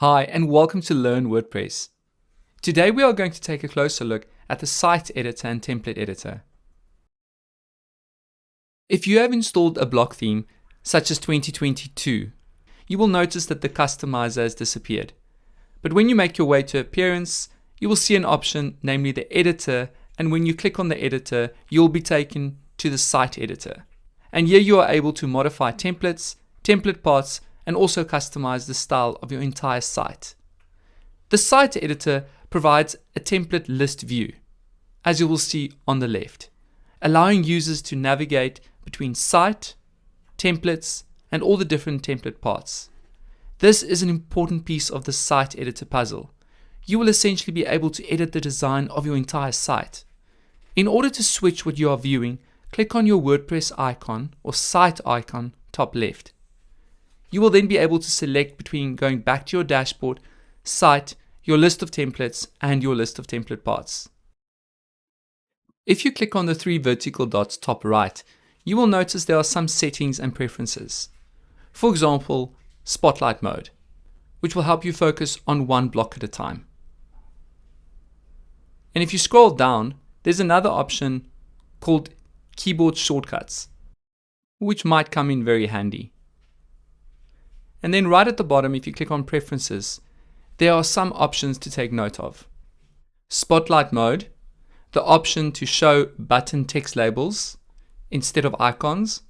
Hi, and welcome to Learn WordPress. Today we are going to take a closer look at the site editor and template editor. If you have installed a block theme, such as 2022, you will notice that the customizer has disappeared. But when you make your way to Appearance, you will see an option, namely the editor, and when you click on the editor, you will be taken to the site editor. And here you are able to modify templates, template parts, and also customize the style of your entire site. The site editor provides a template list view, as you will see on the left, allowing users to navigate between site, templates, and all the different template parts. This is an important piece of the site editor puzzle. You will essentially be able to edit the design of your entire site. In order to switch what you are viewing, click on your WordPress icon or site icon top left. You will then be able to select between going back to your dashboard, site, your list of templates, and your list of template parts. If you click on the three vertical dots top right, you will notice there are some settings and preferences. For example, spotlight mode, which will help you focus on one block at a time. And if you scroll down, there's another option called keyboard shortcuts, which might come in very handy. And then right at the bottom, if you click on preferences, there are some options to take note of. Spotlight mode, the option to show button text labels instead of icons,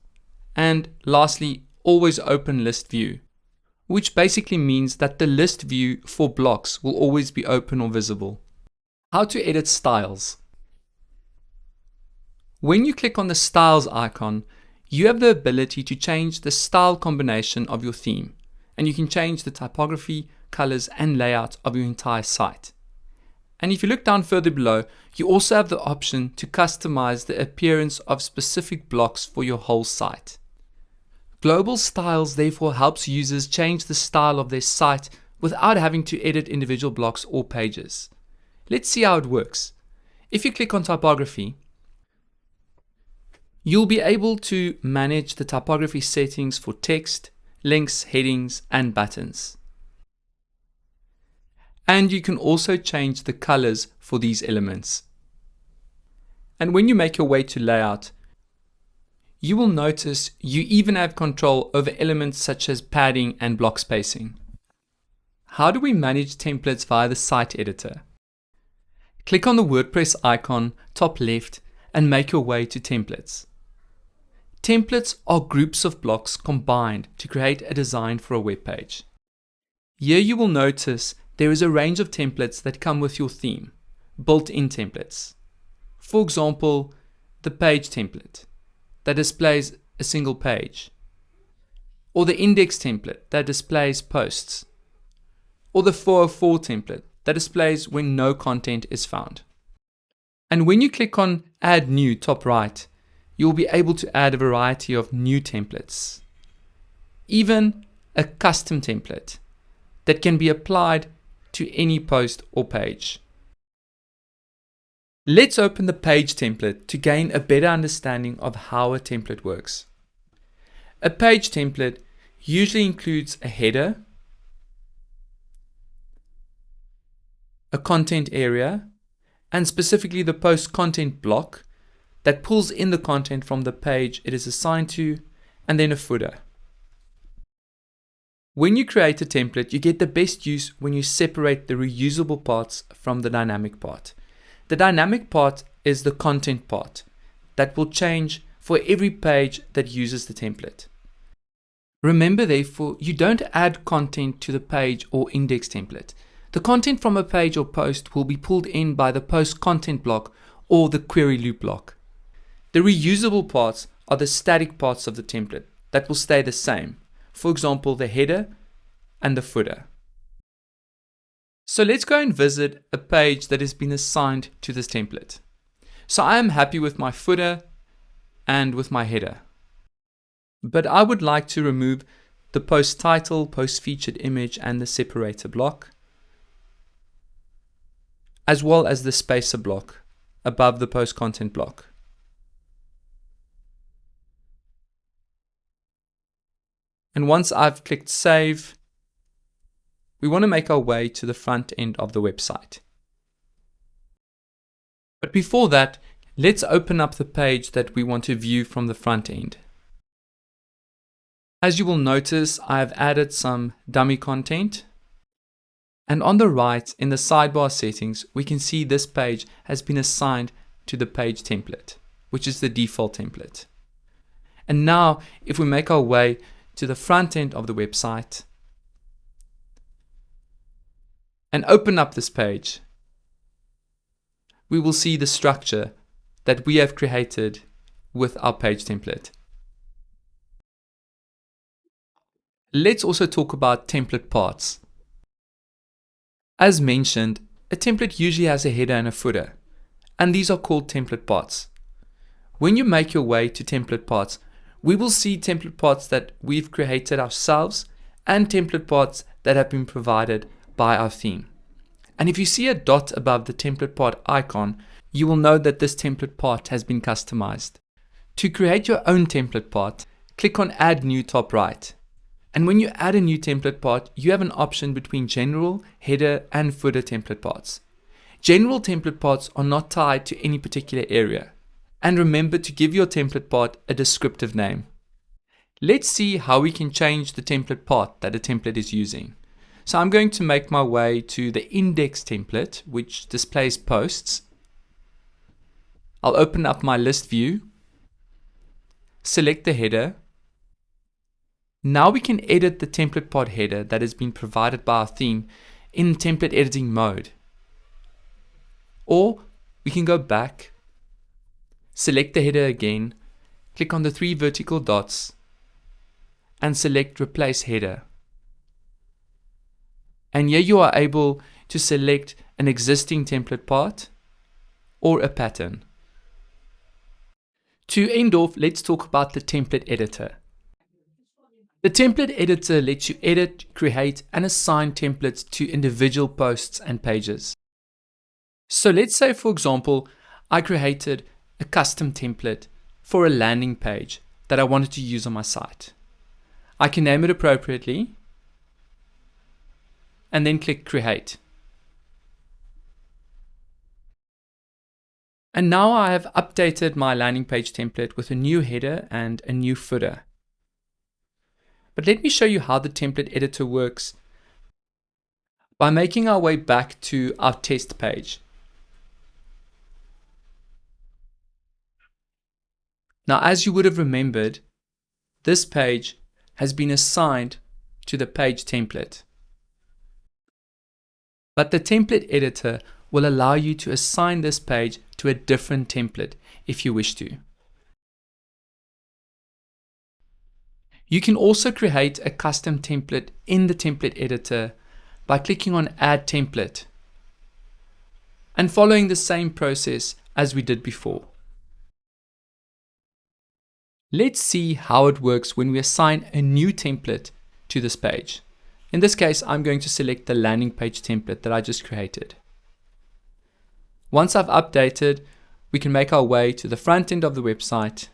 and lastly, always open list view, which basically means that the list view for blocks will always be open or visible. How to edit styles. When you click on the styles icon, you have the ability to change the style combination of your theme and you can change the typography, colors and layout of your entire site. And if you look down further below, you also have the option to customize the appearance of specific blocks for your whole site. Global Styles therefore helps users change the style of their site without having to edit individual blocks or pages. Let's see how it works. If you click on typography, you'll be able to manage the typography settings for text, links, headings, and buttons. And you can also change the colors for these elements. And when you make your way to layout, you will notice you even have control over elements such as padding and block spacing. How do we manage templates via the site editor? Click on the WordPress icon top left and make your way to templates. Templates are groups of blocks combined to create a design for a web page. Here you will notice there is a range of templates that come with your theme, built-in templates. For example, the page template that displays a single page, or the index template that displays posts, or the 404 template that displays when no content is found. And when you click on Add New top right, you'll be able to add a variety of new templates. Even a custom template that can be applied to any post or page. Let's open the page template to gain a better understanding of how a template works. A page template usually includes a header, a content area, and specifically the post content block that pulls in the content from the page it is assigned to, and then a footer. When you create a template, you get the best use when you separate the reusable parts from the dynamic part. The dynamic part is the content part that will change for every page that uses the template. Remember therefore, you don't add content to the page or index template. The content from a page or post will be pulled in by the post content block or the query loop block. The reusable parts are the static parts of the template that will stay the same. For example, the header and the footer. So let's go and visit a page that has been assigned to this template. So I am happy with my footer and with my header. But I would like to remove the post title, post featured image and the separator block, as well as the spacer block above the post content block. And once I've clicked save, we want to make our way to the front end of the website. But before that, let's open up the page that we want to view from the front end. As you will notice, I have added some dummy content. And on the right, in the sidebar settings, we can see this page has been assigned to the page template, which is the default template. And now, if we make our way to the front end of the website and open up this page, we will see the structure that we have created with our page template. Let's also talk about template parts. As mentioned, a template usually has a header and a footer, and these are called template parts. When you make your way to template parts, we will see template parts that we've created ourselves and template parts that have been provided by our theme. And if you see a dot above the template part icon, you will know that this template part has been customized. To create your own template part, click on add new top right and when you add a new template part, you have an option between general, header, and footer template parts. General template parts are not tied to any particular area. And remember to give your template part a descriptive name. Let's see how we can change the template part that a template is using. So I'm going to make my way to the index template, which displays posts. I'll open up my list view, select the header, now we can edit the template part header that has been provided by our theme in template editing mode. Or we can go back, select the header again, click on the three vertical dots, and select replace header. And here you are able to select an existing template part or a pattern. To end off, let's talk about the template editor. The template editor lets you edit, create, and assign templates to individual posts and pages. So let's say, for example, I created a custom template for a landing page that I wanted to use on my site. I can name it appropriately and then click create. And now I have updated my landing page template with a new header and a new footer. But let me show you how the template editor works by making our way back to our test page. Now, as you would have remembered, this page has been assigned to the page template. But the template editor will allow you to assign this page to a different template if you wish to. You can also create a custom template in the template editor by clicking on add template and following the same process as we did before. Let's see how it works when we assign a new template to this page. In this case, I'm going to select the landing page template that I just created. Once I've updated, we can make our way to the front end of the website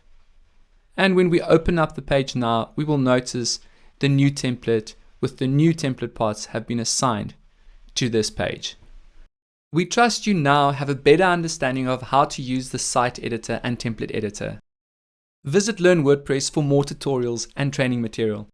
and when we open up the page now, we will notice the new template with the new template parts have been assigned to this page. We trust you now have a better understanding of how to use the site editor and template editor. Visit Learn WordPress for more tutorials and training material.